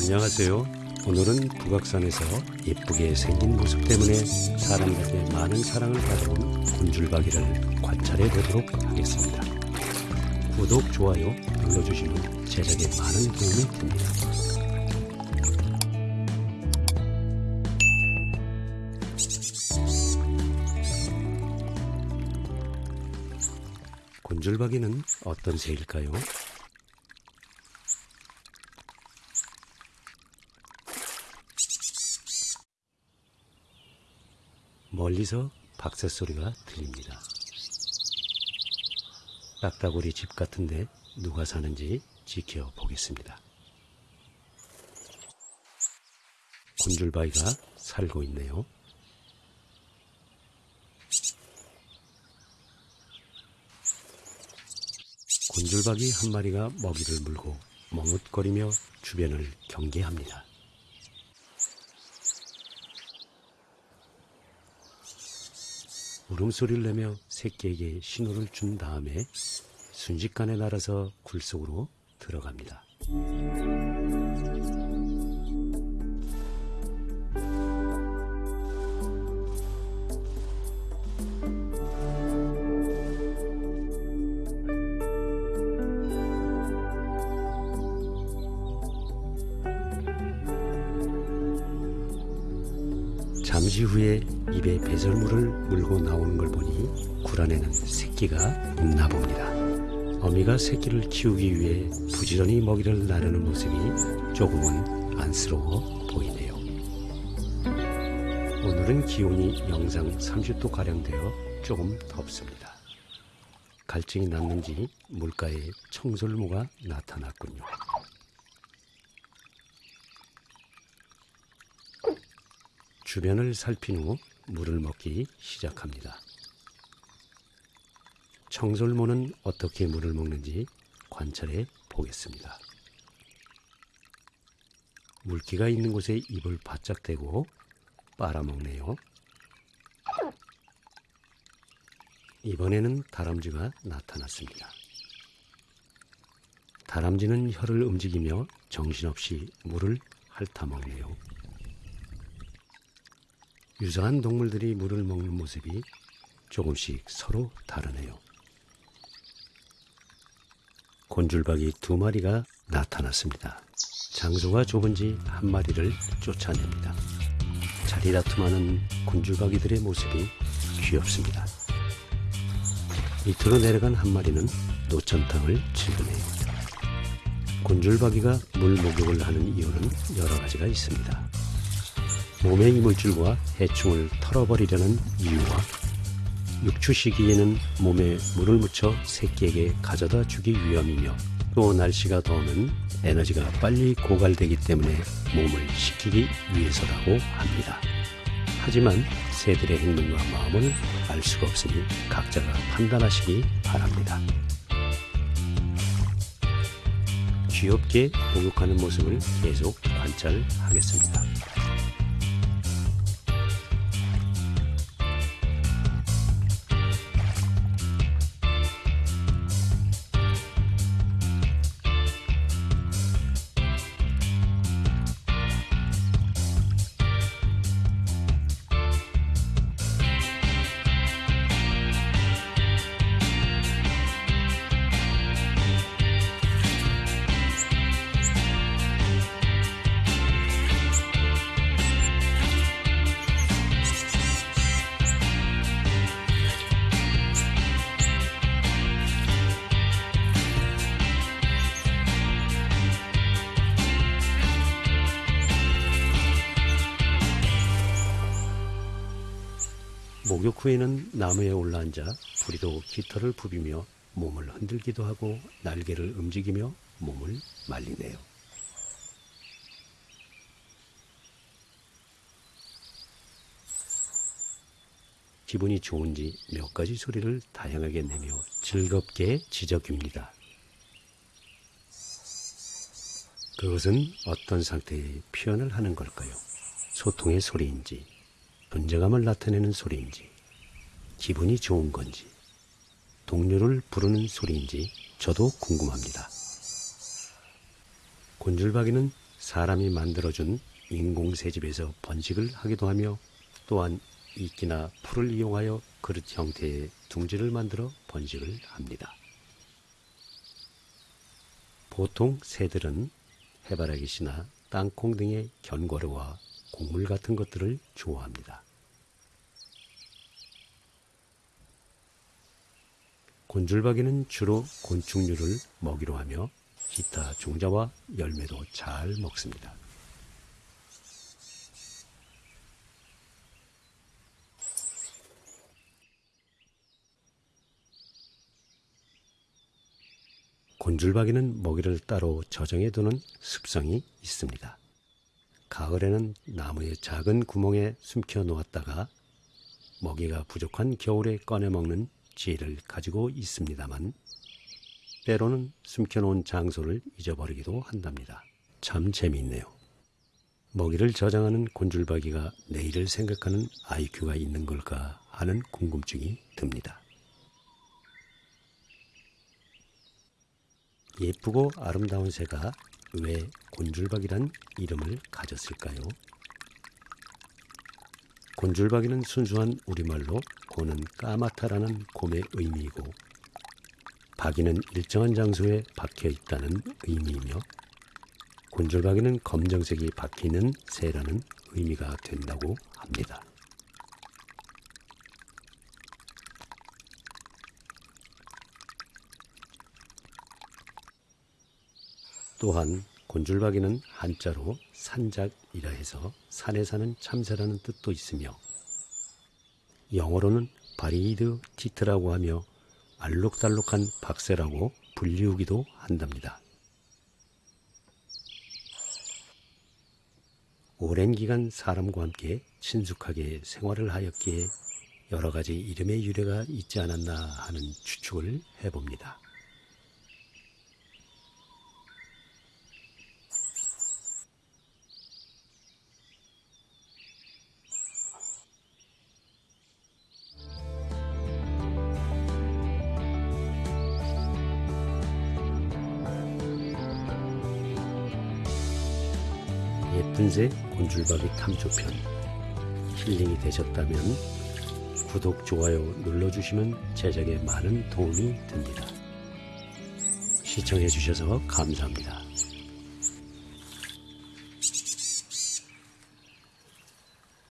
안녕하세요. 오늘은 북악산에서 예쁘게 생긴 모습 때문에 사람들에게 많은 사랑을 받아온 곤줄박이를 관찰해 보도록 하겠습니다. 구독, 좋아요 눌러주시면 제작에 많은 도움이 됩니다. 곤줄박이는 어떤 새일까요? 멀리서 박새 소리가 들립니다. 딱따구리 집 같은데 누가 사는지 지켜보겠습니다. 곤줄바위가 살고 있네요. 곤줄박이 한 마리가 먹이를 물고 멍웃거리며 주변을 경계합니다. 울음소리를 내며 새끼에게 신호를 준 다음에 순식간에 날아서 굴 속으로 들어갑니다. 잠시 후에 입에 배설물을 물고 나오는 걸 보니 굴 안에는 새끼가 있나 봅니다. 어미가 새끼를 키우기 위해 부지런히 먹이를 나르는 모습이 조금은 안쓰러워 보이네요. 오늘은 기온이 영상 30도가량 되어 조금 덥습니다. 갈증이 났는지 물가에 청설모가 나타났군요. 주변을 살핀 후 물을 먹기 시작합니다. 청설모는 어떻게 물을 먹는지 관찰해 보겠습니다. 물기가 있는 곳에 입을 바짝 대고 빨아먹네요. 이번에는 다람쥐가 나타났습니다. 다람쥐는 혀를 움직이며 정신없이 물을 핥아먹네요. 유사한 동물들이 물을 먹는 모습이 조금씩 서로 다르네요. 곤줄박이 두 마리가 나타났습니다. 장소가 좁은지 한 마리를 쫓아냅니다. 자리 다툼하는 곤줄박이들의 모습이 귀엽습니다. 밑으로 내려간 한 마리는 노천탕을 즐기네요. 곤줄박이가 물 목욕을 하는 이유는 여러 가지가 있습니다. 몸의 이물질과 해충을 털어버리려는 이유와 육추 시기에는 몸에 물을 묻혀 새끼에게 가져다 주기 위함이며 또 날씨가 더우면 에너지가 빨리 고갈되기 때문에 몸을 식히기 위해서라고 합니다. 하지만 새들의 행동과 마음을 알 수가 없으니 각자가 판단하시기 바랍니다. 귀엽게 목욕하는 모습을 계속 관찰하겠습니다. 목욕 후에는 나무에 올라앉아 부리로 깃털을 부비며 몸을 흔들기도 하고 날개를 움직이며 몸을 말리네요. 기분이 좋은지 몇 가지 소리를 다양하게 내며 즐겁게 지저귀입니다. 그것은 어떤 상태의 표현을 하는 걸까요? 소통의 소리인지, 존재감을 나타내는 소리인지, 기분이 좋은 건지, 동료를 부르는 소리인지 저도 궁금합니다. 곤줄박이는 사람이 만들어준 인공새집에서 번식을 하기도 하며 또한 이끼나 풀을 이용하여 그릇 형태의 둥지를 만들어 번식을 합니다. 보통 새들은 해바라기씨나 땅콩 등의 견과류와 곡물 같은 것들을 좋아합니다. 곤줄박이는 주로 곤충류를 먹이로 하며 기타 종자와 열매도 잘 먹습니다. 곤줄박이는 먹이를 따로 저장해 두는 습성이 있습니다. 가을에는 나무의 작은 구멍에 숨겨 놓았다가 먹이가 부족한 겨울에 꺼내 먹는 지혜를 가지고 있습니다만 때로는 숨겨놓은 장소를 잊어버리기도 한답니다. 참 재미있네요. 먹이를 저장하는 곤줄박이가 내일을 생각하는 IQ가 있는 걸까 하는 궁금증이 듭니다. 예쁘고 아름다운 새가 왜 곤줄박이란 이름을 가졌을까요? 곤줄박이는 순수한 우리말로 고는 까마타라는 곰의 의미이고 박이는 일정한 장소에 박혀 있다는 의미이며 곤줄박이는 검정색이 박히는 새라는 의미가 된다고 합니다. 또한 곤줄박이는 한자로 산작이라 해서 산에 사는 참새라는 뜻도 있으며 영어로는 바리드 티트라고 하며 알록달록한 박새라고 불리우기도 한답니다. 오랜 기간 사람과 함께 친숙하게 생활을 하였기에 여러 가지 이름의 유래가 있지 않았나 하는 추측을 해봅니다. 새 곤줄박이 탐조편 힐링이 되셨다면 구독, 좋아요 눌러주시면 제작에 많은 도움이 됩니다. 시청해 주셔서 감사합니다.